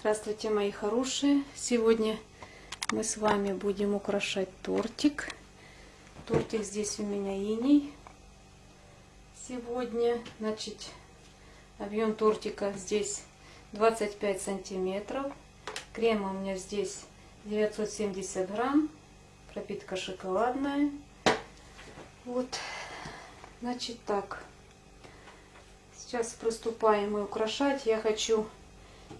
Здравствуйте, мои хорошие! Сегодня мы с вами будем украшать тортик. Тортик здесь у меня иней. Сегодня, значит, объем тортика здесь 25 сантиметров. Крема у меня здесь 970 грамм. Пропитка шоколадная. Вот, значит так. Сейчас приступаем мы украшать. Я хочу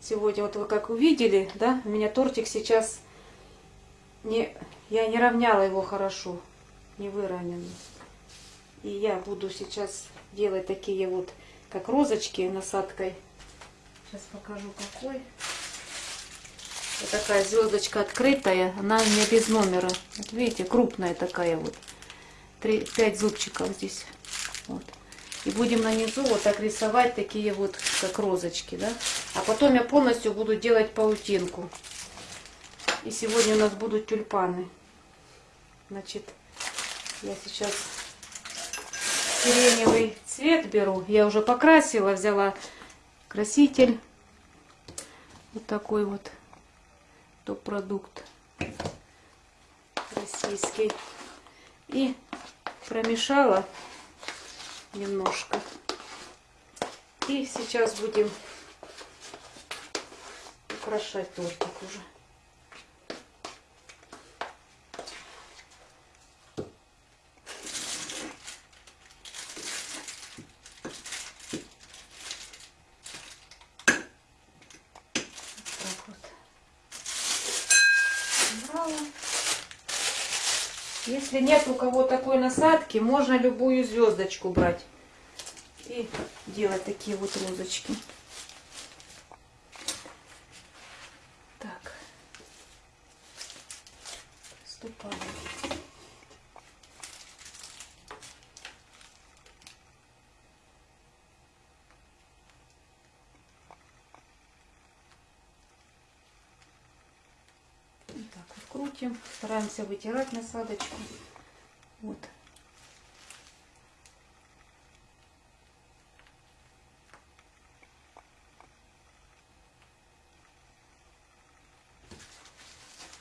сегодня, вот вы как увидели, да, у меня тортик сейчас не, я не равняла его хорошо, не выровненный. И я буду сейчас делать такие вот, как розочки насадкой. Сейчас покажу какой. Вот такая звездочка открытая, она у без номера. Вот видите, крупная такая вот. 3, 5 зубчиков здесь. Вот. И будем на низу вот так рисовать такие вот, как розочки, да. А потом я полностью буду делать паутинку. И сегодня у нас будут тюльпаны. Значит, я сейчас сиреневый цвет беру. Я уже покрасила, взяла краситель. Вот такой вот топ-продукт российский. И промешала немножко. И сейчас будем украшать тортик уже. Если нет у кого такой насадки, можно любую звездочку брать и делать такие вот розочки. Так, приступаем. так вот крутим, стараемся вытирать насадочку. Вот.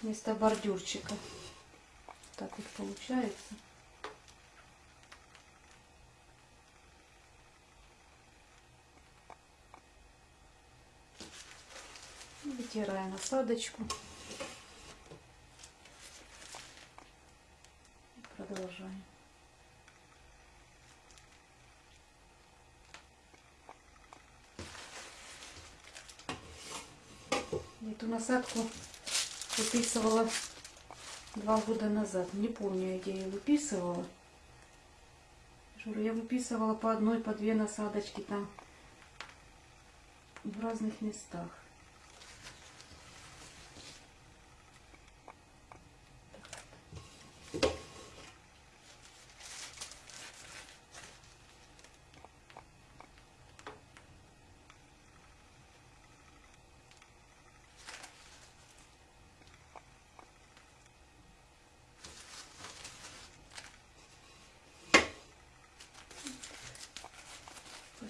вместо бордюрчика. Так вот получается. Вытираем насадочку. Продолжаем. Эту насадку выписывала два года назад. Не помню, где я выписывала. Я выписывала по одной, по две насадочки там в разных местах.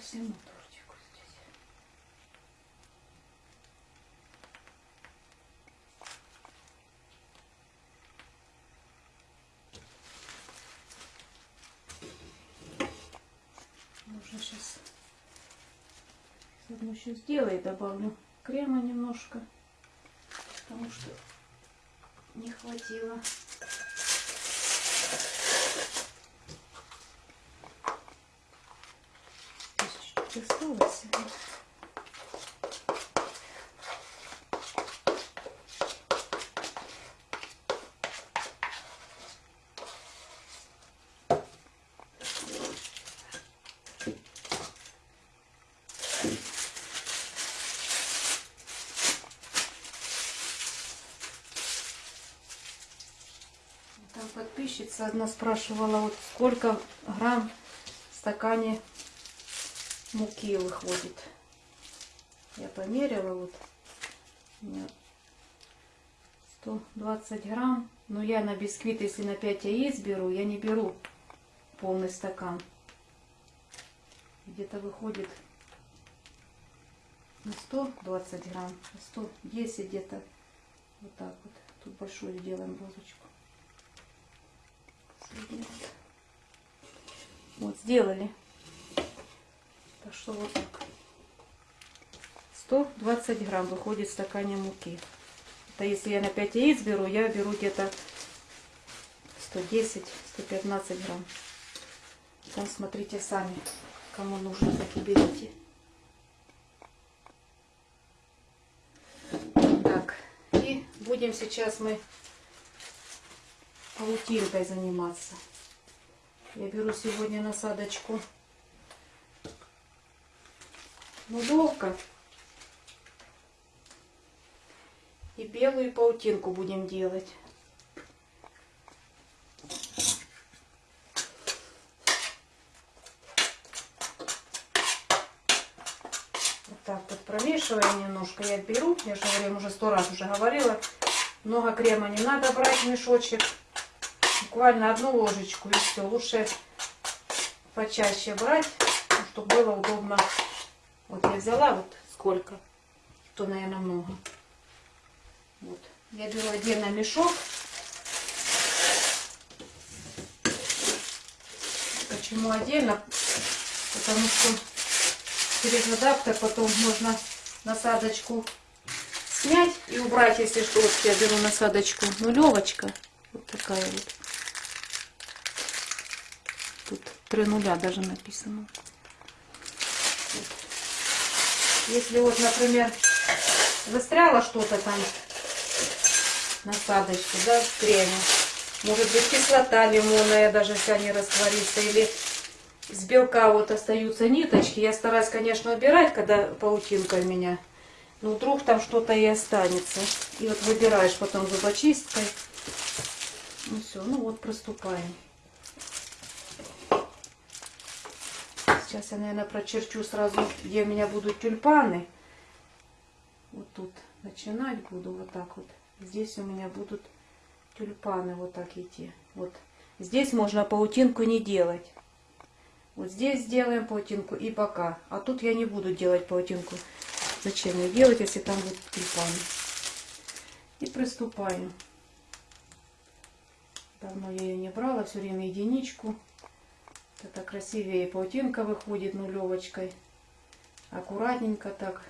всему тортику здесь. Можно сейчас одну еще сделаю, добавлю крема немножко, потому что не хватило. осталось. Там подписчица одна спрашивала, вот сколько грамм в стакане муки выходит. Я померила вот. У меня 120 грамм. Но я на бисквит, если на 5 яиц беру, я не беру полный стакан. Где-то выходит на 120 грамм, 110 где-то. Вот так вот. Тут большую делаем розочку. Вот. Сделали. Что вот так. 120 грамм выходит в стакане муки. Это если я на 5 яиц беру, я беру где-то 110-115 грамм. Там смотрите сами, кому нужно, так и берите. Так, и будем сейчас мы паутинкой заниматься. Я беру сегодня насадочку нулевка. И белую паутинку будем делать. Вот так вот промешиваем немножко. Я беру, я же говорю, уже сто раз уже говорила. Много крема не надо брать в мешочек. Буквально одну ложечку и все. Лучше почаще брать, чтобы было удобно. Вот я взяла вот сколько, то, наверное, много. Вот. Я беру отдельно мешок. Почему отдельно? Потому что через адаптер потом можно насадочку снять и убрать, если что. Вот я беру насадочку нулевочка. Вот такая вот. Тут три нуля даже написано. Если вот, например, застряло что-то там насадочку, да, в креме. Может быть кислота лимонная даже вся не растворится. Или с белка вот остаются ниточки. Я стараюсь, конечно, убирать, когда паутинка у меня. Но вдруг там что-то и останется. И вот выбираешь потом зубочисткой. Ну все, ну вот приступаем. Сейчас я, наверное, прочерчу сразу, где у меня будут тюльпаны. Вот тут начинать буду вот так вот. Здесь у меня будут тюльпаны вот так идти. Вот. Здесь можно паутинку не делать. Вот здесь сделаем паутинку и пока. А тут я не буду делать паутинку. Зачем ее делать, если там будут тюльпаны. И приступаем. Давно я ее не брала, все время единичку. Это красивее паутинка выходит нулевочкой. Аккуратненько так.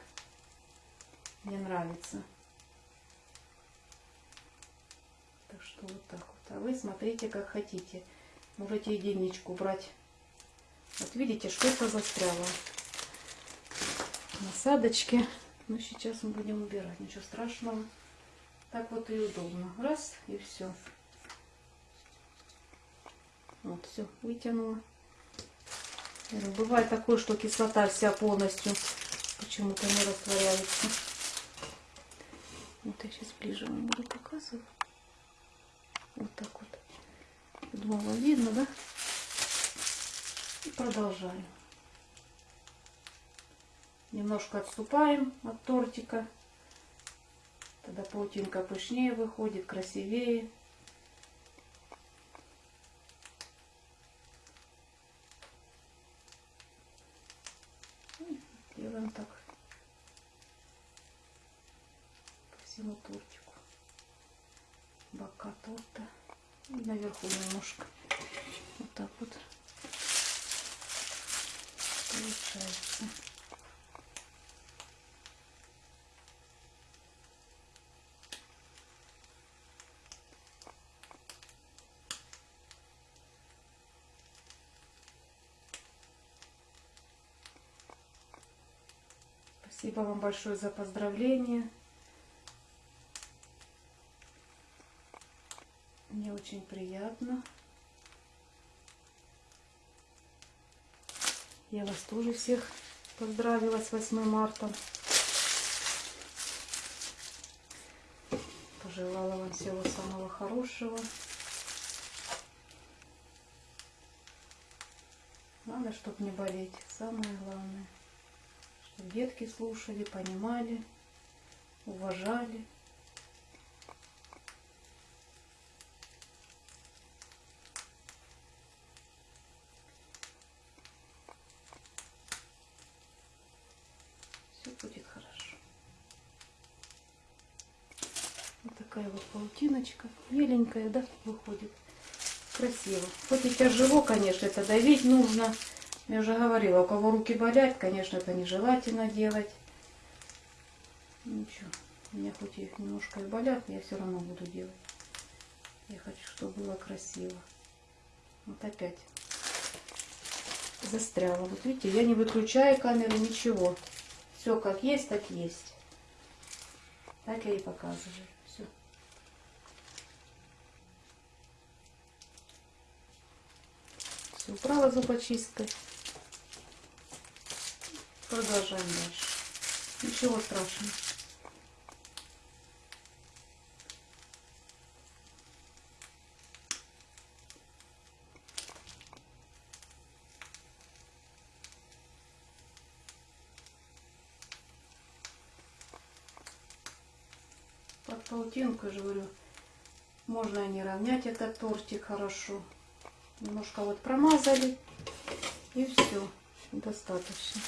Мне нравится. Так что вот так вот. А вы смотрите, как хотите. Можете единичку брать. Вот видите, что-то застряло. Насадочки. Ну, сейчас мы будем убирать. Ничего страшного. Так вот и удобно. Раз, и все. Вот, все, вытянула. Бывает такое, что кислота вся полностью почему-то не растворяется. Вот я сейчас ближе вам буду показывать. Вот так вот. Думала, видно, да? И продолжаем. Немножко отступаем от тортика. Тогда паутинка пышнее выходит, красивее. Делаем так по всему тортику. Бока торта. И наверху немножко. Вот так вот получается. Спасибо вам большое за поздравления. Мне очень приятно. Я вас тоже всех поздравила с 8 марта. Пожелала вам всего самого хорошего. Надо, чтобы не болеть. Самое главное чтобы детки слушали, понимали, уважали. Все будет хорошо. такая вот Меленькая, да, выходит. Красиво. Хоть и тяжело, конечно, это давить нужно. Я уже говорила, у кого руки болят, конечно, это нежелательно делать. Ничего, у меня хоть и немножко и болят, я все равно буду делать. Я хочу, чтобы было красиво. Вот опять застряла. Вот видите, я не выключаю камеру, ничего. Все как есть, так есть. Так я и показываю. Все. Убрала зубочисткой. Продолжаем дальше. Ничего страшного. под паутинку, я же говорю, можно не равнять этот тортик хорошо. Немножко вот промазали и все, достаточно.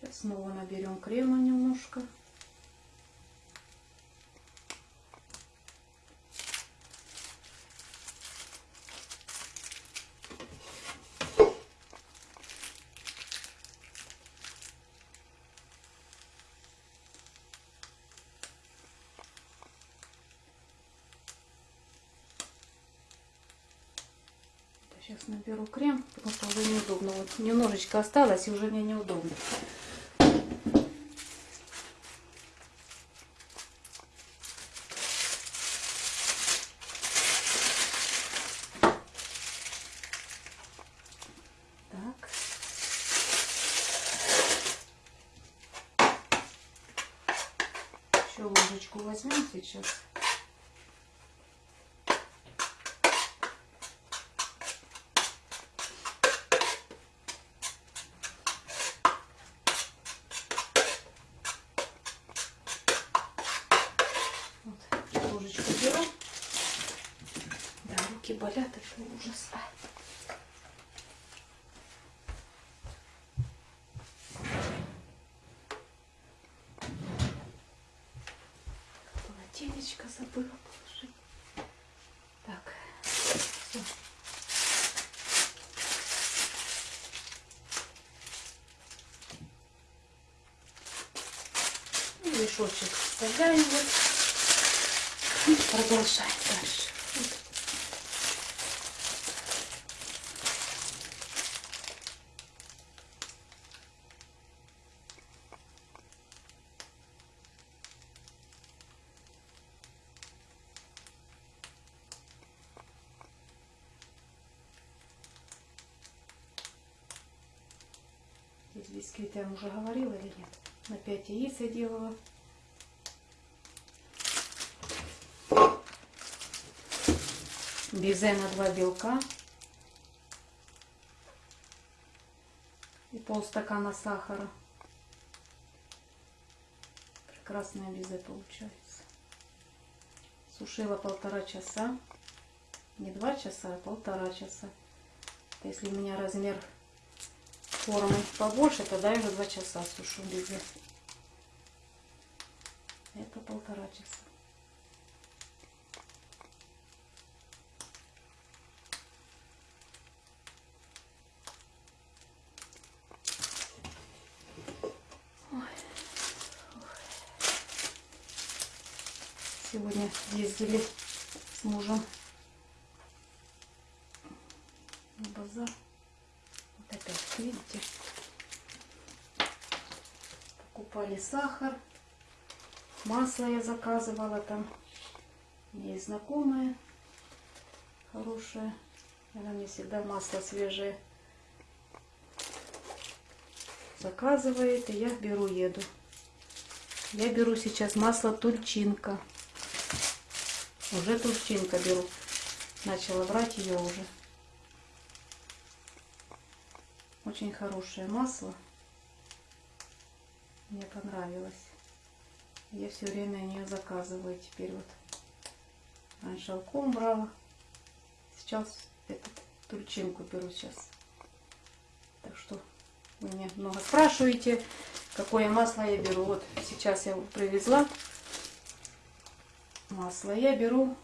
Сейчас снова наберем крема немножко. Сейчас наберу крем, потому что уже неудобно. Вот немножечко осталось, и уже мне неудобно. Ложечку возьмем сейчас. Вот, ложечку беру. Да, руки болят, это ужас. Полотенечко забыла положить. Так, все. И мешочек вставляем вот. Продолжаем дальше. Бисквиты я уже говорила или нет? На 5 яиц я делала. Безе на 2 белка. И полстакана сахара. Прекрасное безе получается. Сушила полтора часа. Не два часа, а полтора часа. Если у меня размер формы побольше, тогда я уже два часа сушу безе. Это полтора часа. Сегодня ездили с мужем на базар. Вот опять, видите, покупали сахар, масло я заказывала там. Есть знакомая хорошая. Она мне всегда масло свежее заказывает, и я беру, еду. Я беру сейчас масло тульчинка. Уже тульчинка беру. Начала брать ее уже. Очень хорошее масло. Мне понравилось. Я все время ее заказываю теперь вот. Раньше алком брала. Сейчас этот, турчинку беру сейчас. Так что вы меня много спрашиваете, какое масло я беру. Вот сейчас я привезла. Масло я беру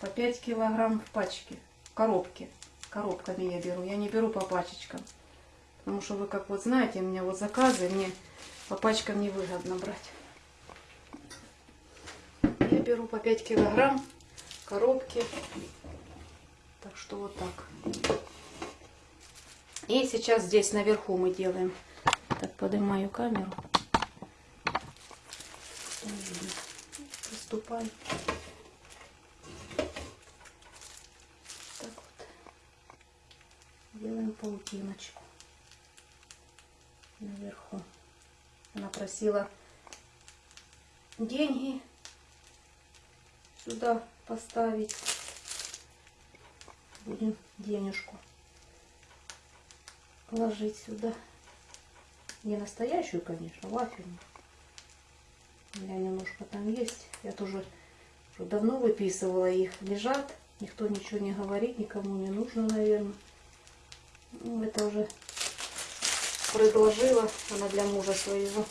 по 5 килограмм в пачке, в коробке. Коробками я беру, я не беру по пачечкам. Потому что вы, как вот знаете, у меня вот заказы, мне по пачкам невыгодно брать. Я беру по 5 килограмм коробки. Так что вот так. И сейчас здесь наверху мы делаем. Так, поднимаю камеру. Приступаем. Так вот. Делаем паутиночку наверху. Она просила деньги сюда поставить. Будем денежку положить сюда. Не настоящую, конечно, вафельную. У меня немножко там есть. Я тоже уже давно выписывала их. Лежат. Никто ничего не говорит, никому не нужно, наверное. Ну, это уже предложила она для мужа своего.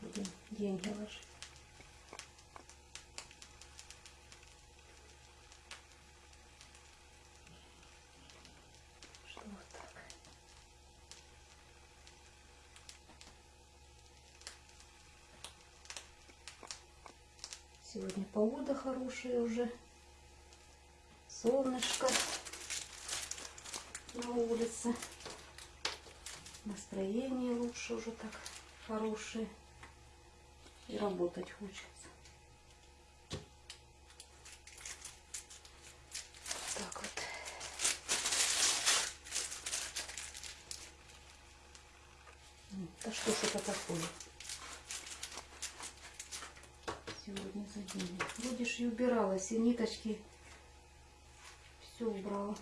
Будем деньги ложить. Сегодня погода хорошая уже. Солнышко на улице. Настроение лучше уже так хорошее. И работать хочется. Так вот. Да что ж это такое? Сегодня за день. Будешь и убиралась, и ниточки все убрала.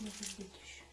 Может быть еще?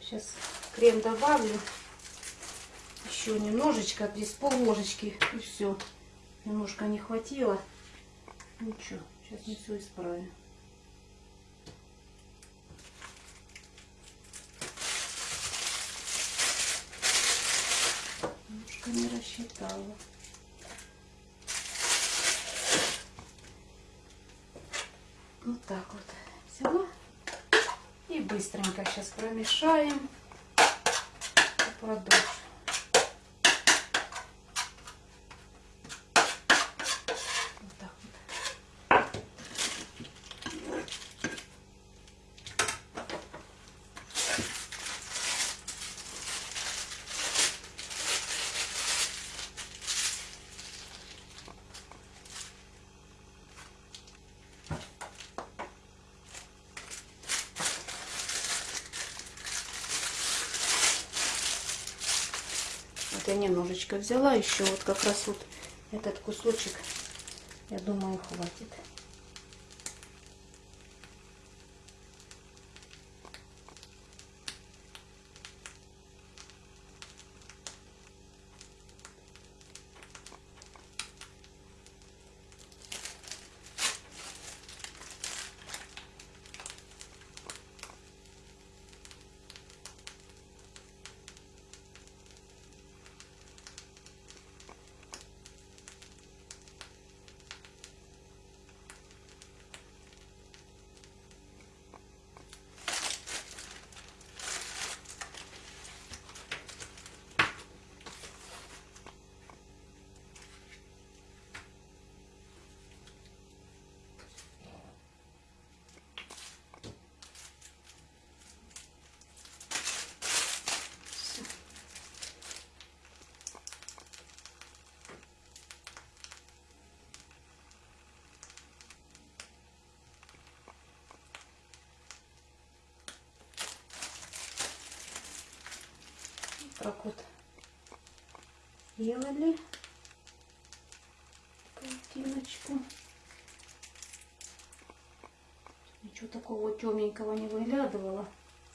Сейчас крем добавлю. Еще немножечко, здесь пол ложечки и все. Немножко не хватило. Ничего, сейчас мы все исправим. Немножко не рассчитала. Вот так вот. Все. Быстренько сейчас промешаем. Продолжим. Вот так вот. Вот я немножечко взяла еще вот как раз вот этот кусочек, я думаю, хватит. Так вот сделали паутиночку. Ничего такого темненького не выглядывало.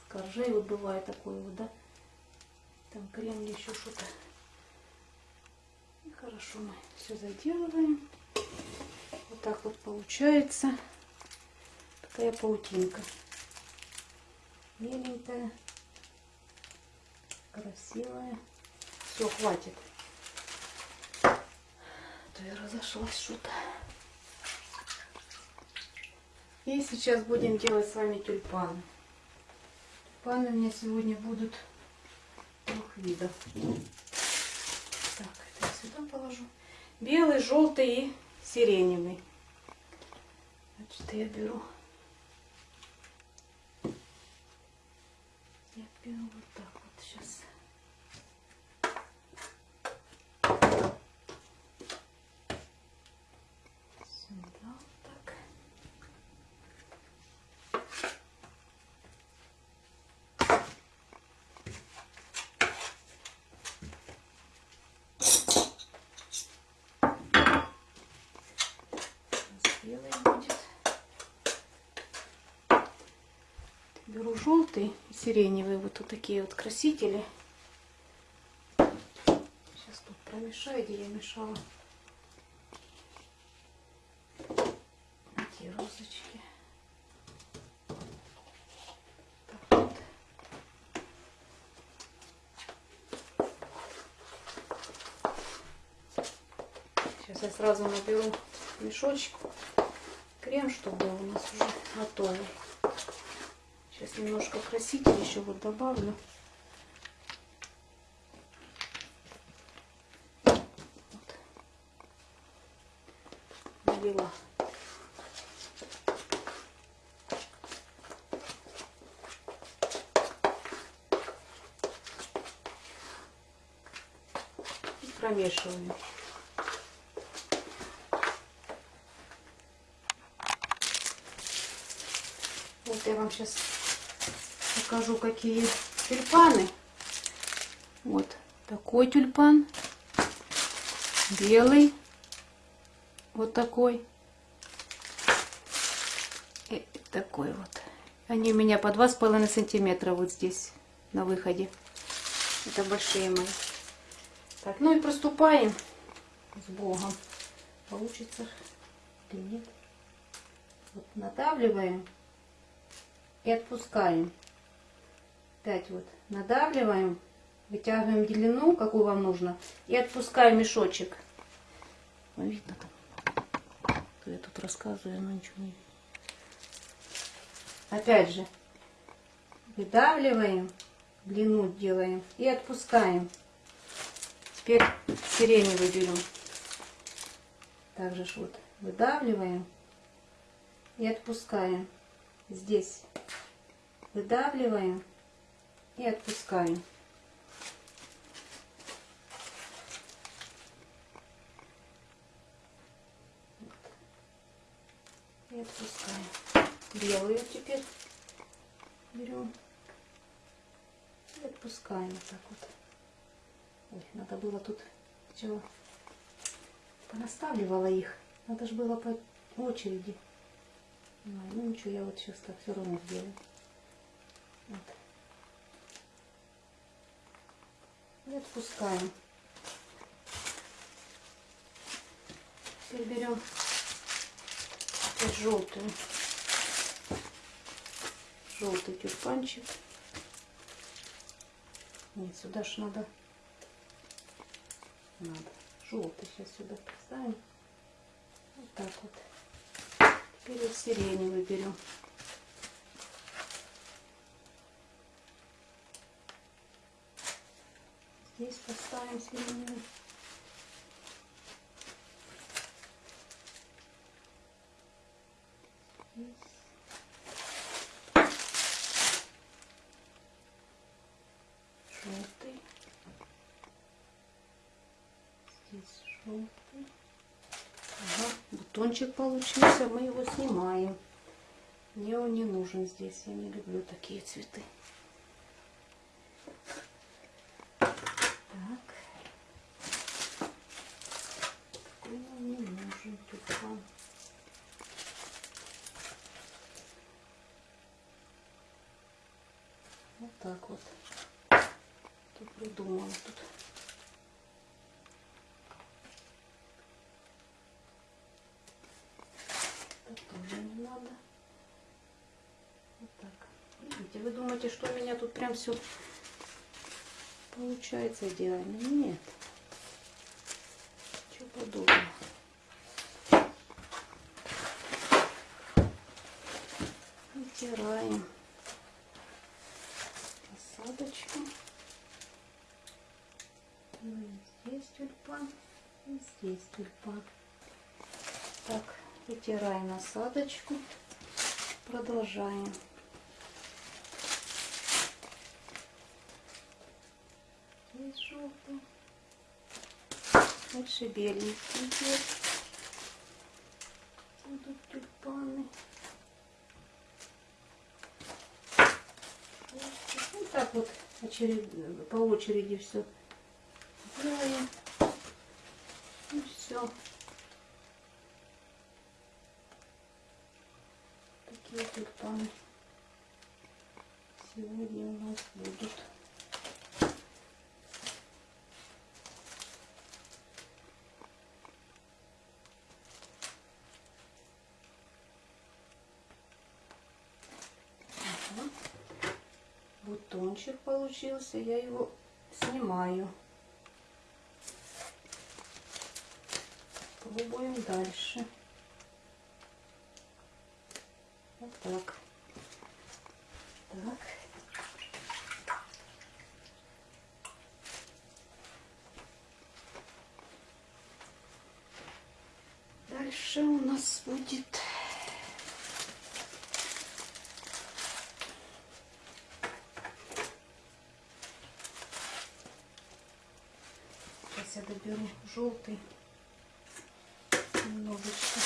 С коржей вот бывает такое вот, да? Там крем еще что-то. И хорошо мы все заделываем. Вот так вот получается такая паутинка. Меленькая, красивая. Все, хватит. А То я разошлась что-то. И сейчас будем делать с вами тюльпаны. Тюльпаны у меня сегодня будут двух видов. Так, это я сюда положу. Белый, желтый и сиреневый. Значит, я беру. Я беру вот так вот сейчас. Сюда вот так. белый будет. Беру желтый и сиреневый, вот, вот такие вот красители. Сейчас тут промешаю, где я мешала. Эти розочки. Сейчас я сразу наберу мешочек крем, чтобы у нас уже готовый. Сейчас немножко краситель еще вот добавлю. Вот. Налила. И промешиваю. Вот я вам сейчас покажу, какие тюльпаны. Вот такой тюльпан. Белый. Вот такой. И такой вот. Они у меня по два с половиной сантиметра вот здесь на выходе. Это большие мои. Так, ну и приступаем с Богом. Получится или нет. Вот надавливаем и отпускаем. Опять вот надавливаем, вытягиваем длину, какую вам нужно, и отпускаем мешочек. Ну, видно там. Я тут рассказываю, но ничего не видно. Опять же, выдавливаем, длину делаем и отпускаем. Теперь сиреневый берем. Также ж вот выдавливаем и отпускаем. Здесь выдавливаем и отпускаем. И отпускаем. Белую теперь берем и отпускаем вот так вот. Ой, надо было тут чего понаставливала их. Надо же было по очереди. Ну ничего, я вот сейчас так все равно сделаю. Вот. Отпускаем. Теперь берем желтую. Желтый тюльпанчик. Нет, сюда ж надо. Надо. Желтый сейчас сюда поставим. Вот так вот. Теперь вот сиреневый берем. Здесь поставим сиреневый. Здесь. Желтый. Здесь желтый. Ага, бутончик получился, мы его снимаем. Мне он не нужен здесь, я не люблю такие цветы. вот. Тут придумала тут. Это тоже не надо. Вот так. Видите, вы думаете, что у меня тут прям все получается идеально? Нет. Чего подобного. Вытираем насадочку. Ну, и здесь тюльпан, и здесь тюльпан. Так, вытираем насадочку. Продолжаем. Дальше беленький идет. Будут тюльпаны. Вот так вот очеред... по очереди все делаем. И все. Такие тюльпаны сегодня у нас будут. Ага. Бутончик получился, я его снимаю. Пробуем дальше. Вот так. Так. Дальше у нас будет Сейчас я доберу желтый немножечко.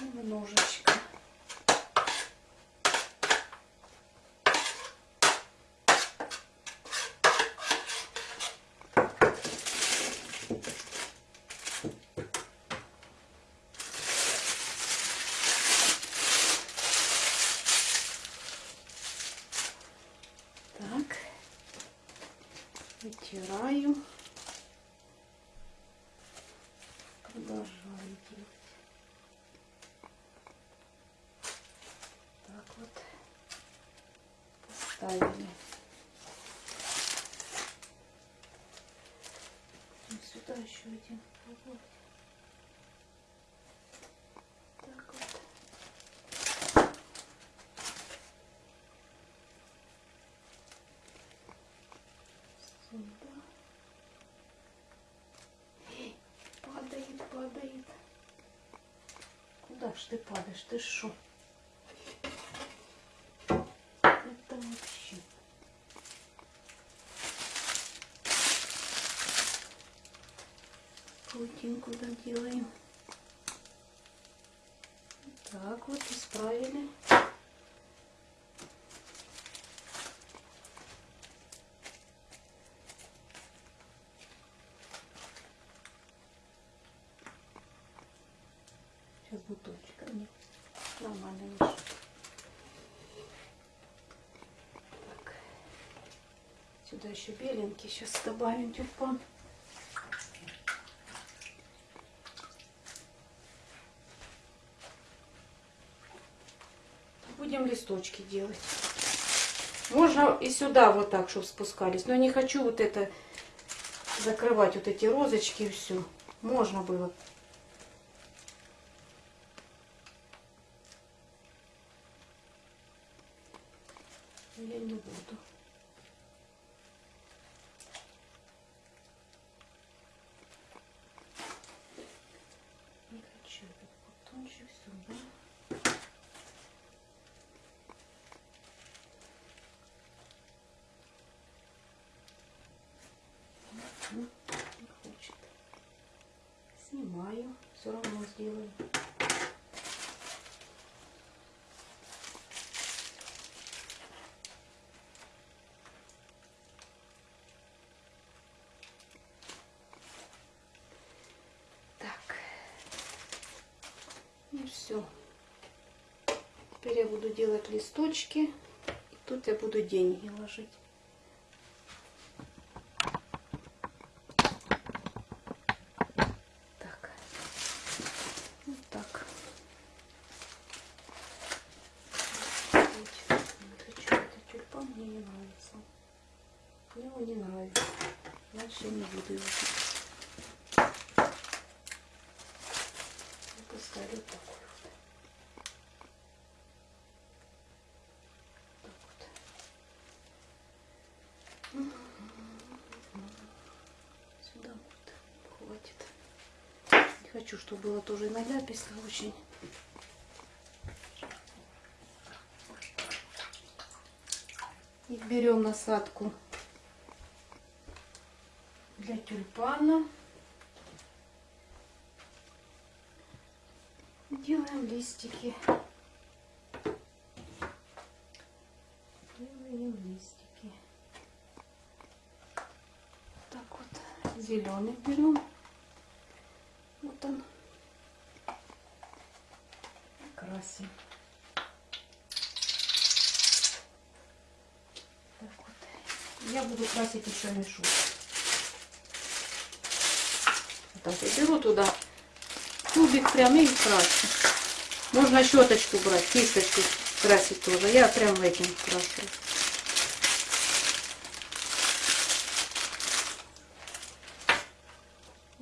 Немножечко. Так. Вытираю. Продолжаю делать. Так вот. Поставили. И сюда еще один пробовать. Так вот. Сюда. Эй, Падает, падает. Куда ж ты падаешь? Ты шо? Это вообще. Паутинку доделаем. Так вот, исправили. Мне нормально вышел. Так. Сюда еще беленький. Сейчас добавим тюльпан. Будем листочки делать. Можно и сюда вот так, чтобы спускались. Но я не хочу вот это закрывать, вот эти розочки и все. Можно было Но я не буду. Не хочу этот бутончик сюда. Ну, Не хочет. Снимаю. Все равно сделаю. Все. Теперь я буду делать листочки. И тут я буду деньги ложить. Так. Вот так. Это что, это тюльпан мне не нравится. Мне он не нравится. Дальше я не буду его пить. Я поставлю такой вот. Так вот. Сюда вот хватит. Чтобы было тоже наляписто очень. И берем насадку для тюльпана. Делаем листики. Делаем листики. Так вот, зеленый берем. Вот он. И красим. Так вот. Я буду красить еще мешок. Так я беру туда кубик прям и крашу. Можно щеточку брать, кисточку красить тоже. Я прям этим крашу.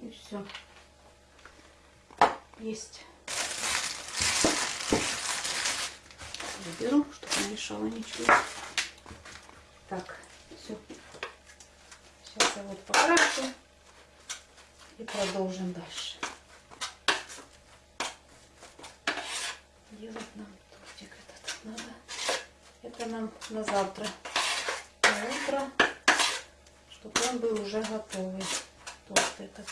И все. Есть. Беру, мешало ничего. Так, все. Сейчас я вот покрашу и продолжим дальше. Делать нам тортик этот надо. Это нам на завтра. На утро, чтобы он был уже готовый. Торт этот.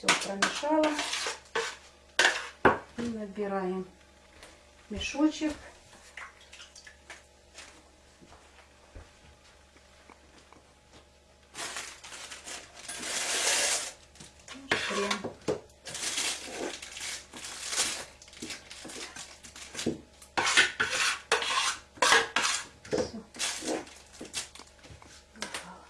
Все промешала. И набираем мешочек. Крем. Всё. Убрала.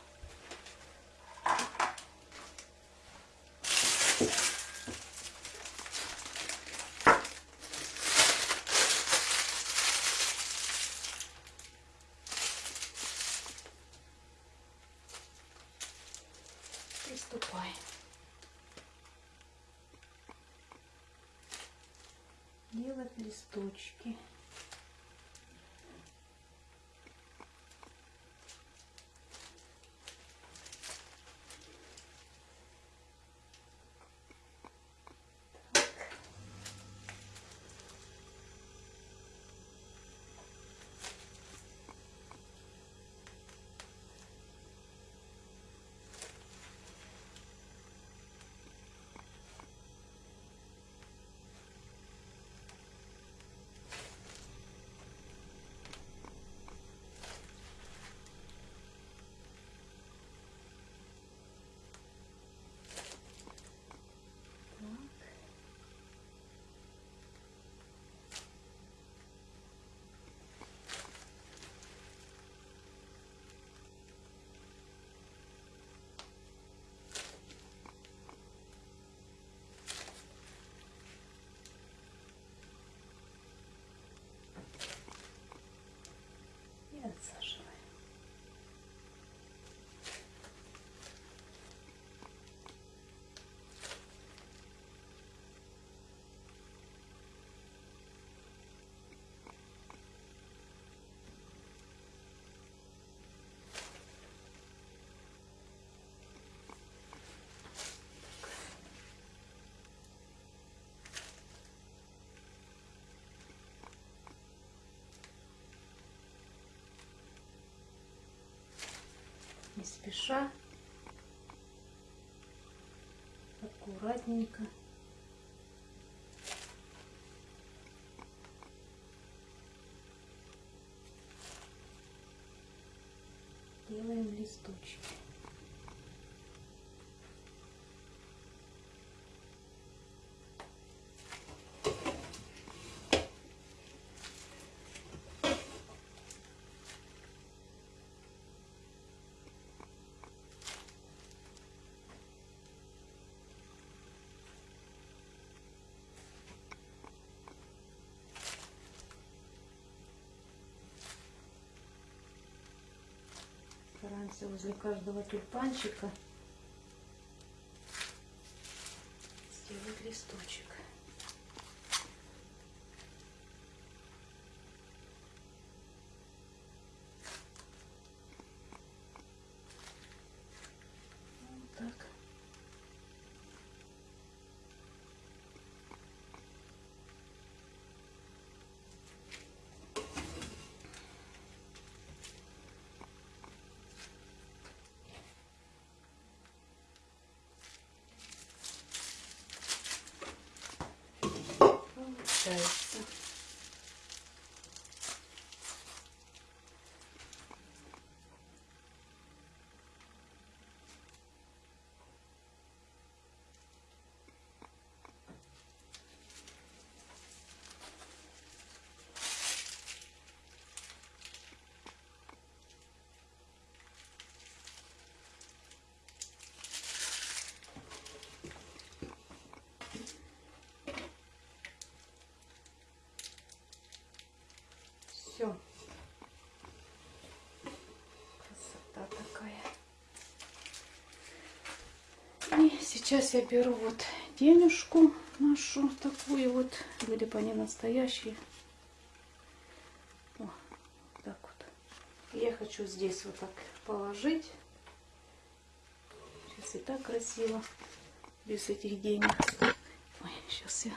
Приступаем. Делать листочки. не спеша, аккуратненько. делаем листочки. Стараемся возле каждого тюльпанчика Получается. Все. Красота такая. И сейчас я беру вот денежку нашу такую вот. Были бы они настоящие. О, так вот. Я хочу здесь вот так положить. Сейчас и так красиво. Без этих денег. Ой, сейчас я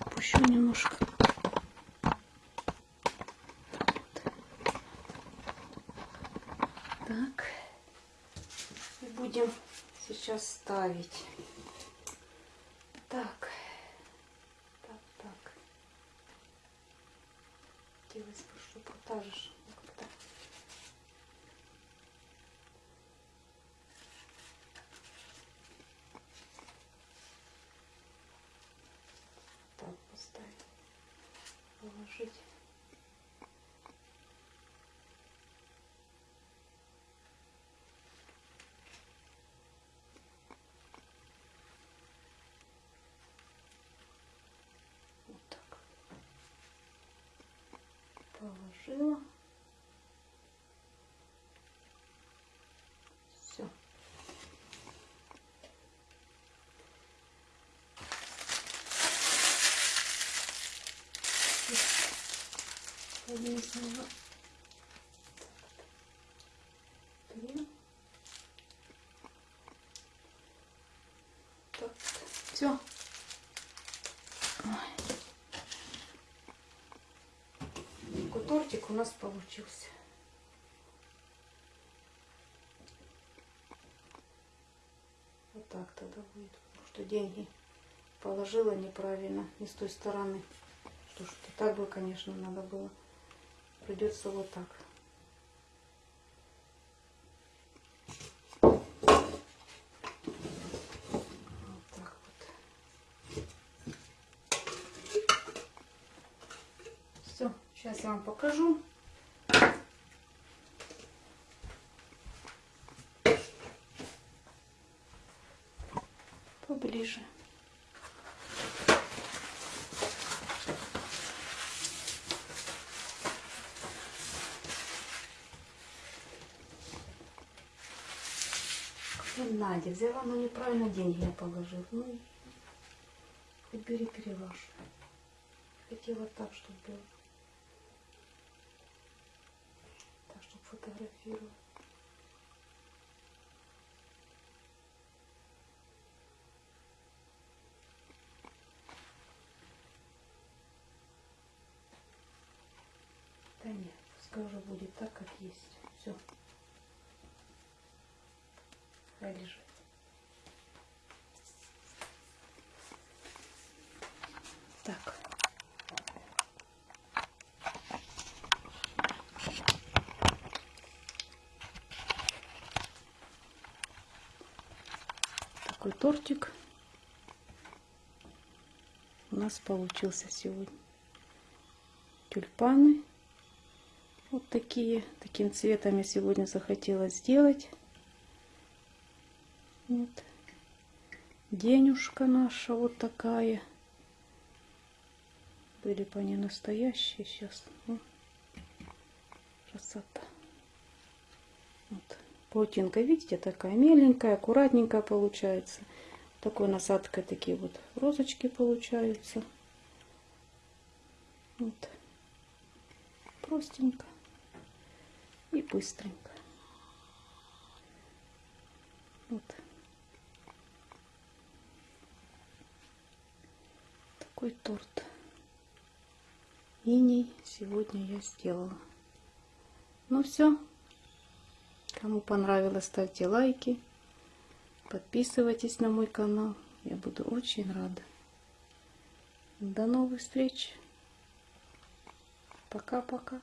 опущу немножко. Так. И будем сейчас ставить. Так. Так, так. Хотелось бы, чтобы вот та же как-то. Так поставить. Положить. Вот так. Положила. Все. Повесила. Крем. Так, все. Такой тортик у нас получился. Вот так тогда будет. Потому что деньги положила неправильно, не с той стороны. Что ж, так бы, конечно, надо было. Придется вот так. Вот так вот. Все, сейчас я вам покажу. Какая Надя взяла, но неправильно деньги я положила. Ну, хоть бери переваж. Хотела так, чтобы было. Так, чтобы фотографировать. будет так, как есть. Все. Хай лежит. Так. Такой тортик у нас получился сегодня. Тюльпаны. Вот такие. Таким цветом я сегодня захотела сделать. Вот. Денюшка наша вот такая. Были бы они настоящие сейчас. Ну, красота. Вот. Паутинка, видите, такая меленькая, аккуратненькая получается. Такой насадкой такие вот розочки получаются. Вот. Простенько быстренько. Вот. Такой торт. Иней сегодня я сделала. Ну все. Кому понравилось, ставьте лайки. Подписывайтесь на мой канал. Я буду очень рада. До новых встреч. Пока-пока.